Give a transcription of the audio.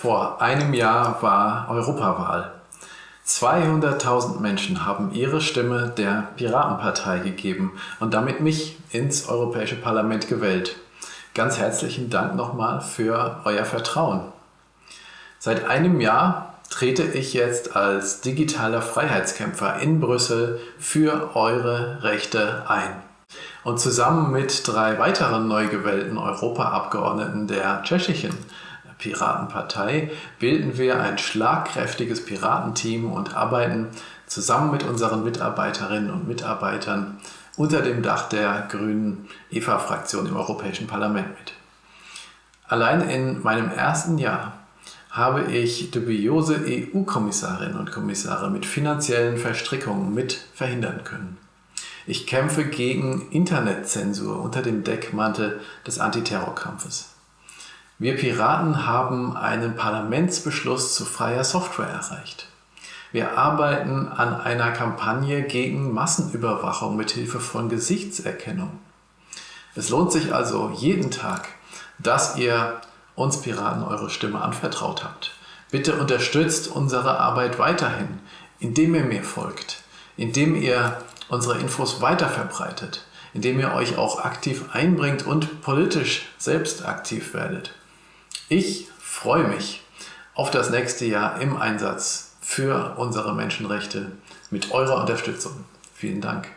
Vor einem Jahr war Europawahl. 200.000 Menschen haben ihre Stimme der Piratenpartei gegeben und damit mich ins Europäische Parlament gewählt. Ganz herzlichen Dank nochmal für euer Vertrauen. Seit einem Jahr trete ich jetzt als digitaler Freiheitskämpfer in Brüssel für eure Rechte ein. Und zusammen mit drei weiteren neu gewählten Europaabgeordneten der tschechischen Piratenpartei bilden wir ein schlagkräftiges Piratenteam und arbeiten zusammen mit unseren Mitarbeiterinnen und Mitarbeitern unter dem Dach der grünen EVA-Fraktion im Europäischen Parlament mit. Allein in meinem ersten Jahr habe ich dubiose EU-Kommissarinnen und Kommissare mit finanziellen Verstrickungen mit verhindern können. Ich kämpfe gegen Internetzensur unter dem Deckmantel des Antiterrorkampfes. Wir Piraten haben einen Parlamentsbeschluss zu freier Software erreicht. Wir arbeiten an einer Kampagne gegen Massenüberwachung mit Hilfe von Gesichtserkennung. Es lohnt sich also jeden Tag, dass ihr uns Piraten eure Stimme anvertraut habt. Bitte unterstützt unsere Arbeit weiterhin, indem ihr mir folgt, indem ihr unsere Infos weiter verbreitet, indem ihr euch auch aktiv einbringt und politisch selbst aktiv werdet. Ich freue mich auf das nächste Jahr im Einsatz für unsere Menschenrechte mit eurer Unterstützung. Vielen Dank.